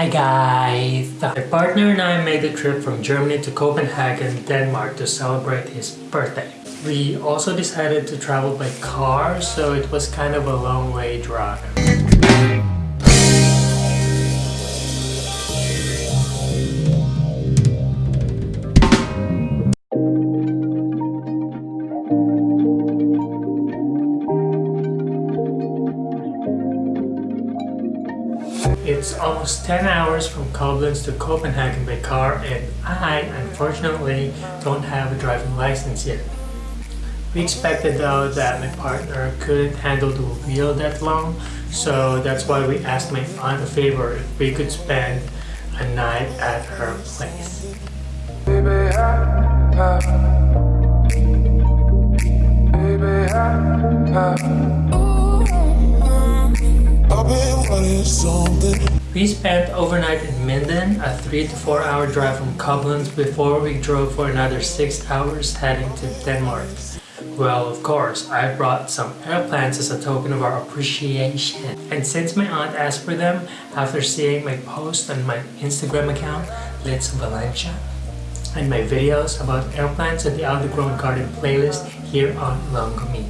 Hi guys! My partner and I made the trip from Germany to Copenhagen, Denmark to celebrate his birthday. We also decided to travel by car, so it was kind of a long way drive. It's almost 10 hours from Koblenz to Copenhagen by car and I unfortunately don't have a driving license yet. We expected though that my partner couldn't handle the wheel that long so that's why we asked my aunt a favor if we could spend a night at her place. Baby, I, I, baby, I, we spent overnight in Minden, a 3 to 4 hour drive from Koblenz before we drove for another 6 hours heading to Denmark. Well, of course, I brought some air plants as a token of our appreciation. And since my aunt asked for them after seeing my post on my Instagram account, Let's Valencia, and my videos about air plants and the Outgrown Garden playlist here on Longomi.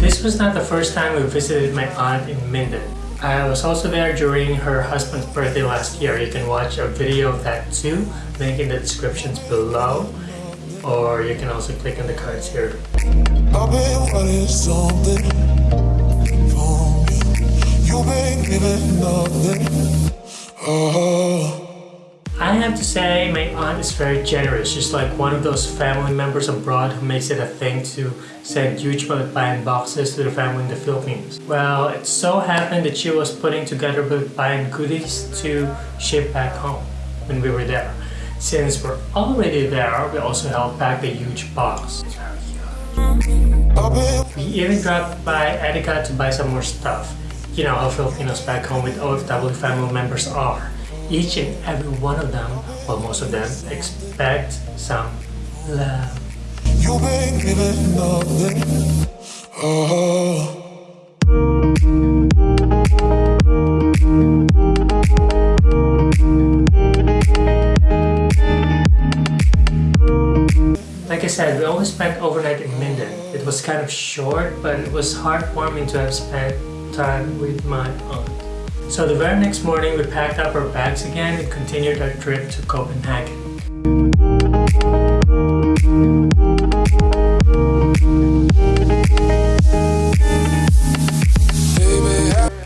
This was not the first time we visited my aunt in Minden. I was also there during her husband's birthday last year. You can watch a video of that too, link in the descriptions below. Or you can also click on the cards here. You've been giving nothing. Oh. I have to say my aunt is very generous. She's like one of those family members abroad who makes it a thing to send huge buying boxes to the family in the Philippines. Well, it so happened that she was putting together buying goodies to ship back home when we were there. Since we're already there, we also helped pack a huge box. We even dropped by Edeka to buy some more stuff. You know how Filipinos back home with OFW family members are each and every one of them, well most of them, expect some love. You make me nothing. Oh. Like I said, we only spent overnight in Minden. It was kind of short, but it was heartwarming to have spent time with my aunt. So the very next morning we packed up our bags again and continued our trip to Copenhagen.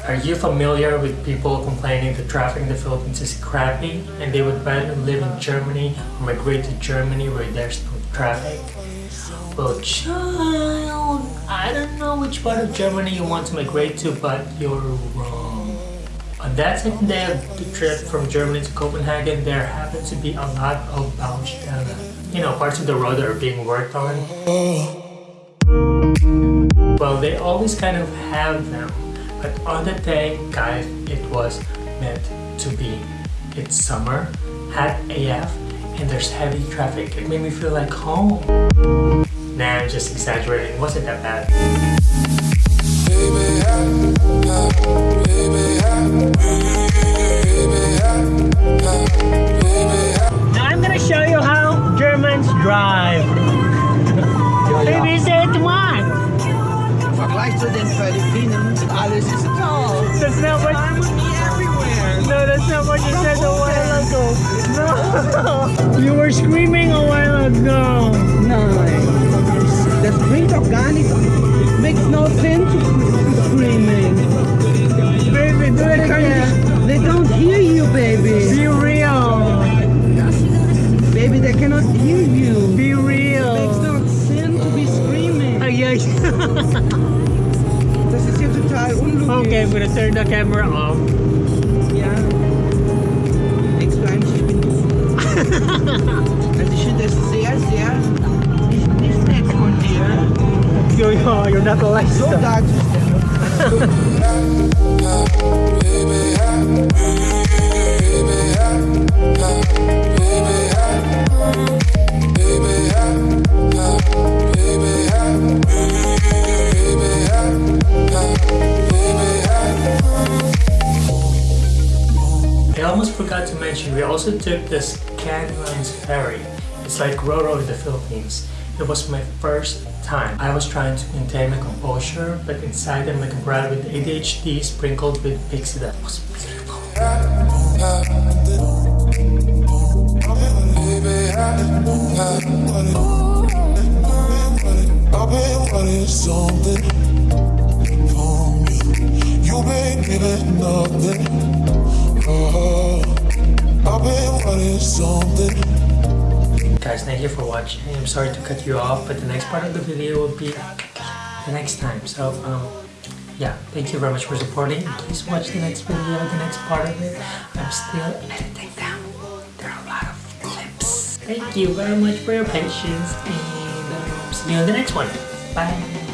Are you familiar with people complaining the traffic in the Philippines is crappy and they would rather live in Germany or migrate to Germany where there's no traffic? Well, child, I don't know which part of Germany you want to migrate to, but you're wrong. On that second day of the trip from Germany to Copenhagen, there happened to be a lot of Baustelle. Uh, you know, parts of the road that are being worked on. Well, they always kind of have them. But on that day, guys, it was meant to be. It's summer, hot AF, and there's heavy traffic. It made me feel like home. Nah, I'm just exaggerating. It wasn't that bad. Now Vergleich zu den Philippinen, alles ist toll. That's not what. No, that's not what you said a while ago. No, you were screaming a while ago. No, das bringt doch gar nichts. It makes no sense screaming. Baby, do it again. They don't hear you, baby. Be real. Baby, they cannot hear you. Be real. It makes no sense to be screaming. Ay, ay. Das ist ja total unlogisch. okay, I'm gonna turn the camera off. Ja. Explain, ich bin du. Also ich finde das sehr, sehr nicht, nicht nett von dir, Yo, yo, you're not so to. darzustellen. Mention, we also took this Scandlines ferry. It's like Roro in the Philippines. It was my first time. I was trying to maintain my composure, but inside I'm like a brat with ADHD sprinkled with pixie dust. It was beautiful. Guys, thank you for watching. I'm sorry to cut you off, but the next part of the video will be the next time. So, um, yeah, thank you very much for supporting. Please watch the next video, the next part of it. I'm still editing them. There are a lot of clips. Thank you very much for your patience, and um, see you on the next one. Bye.